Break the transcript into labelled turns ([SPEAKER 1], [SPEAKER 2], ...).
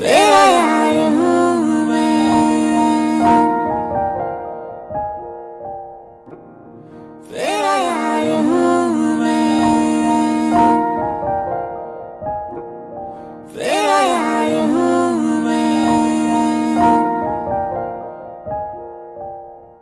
[SPEAKER 1] Yeah.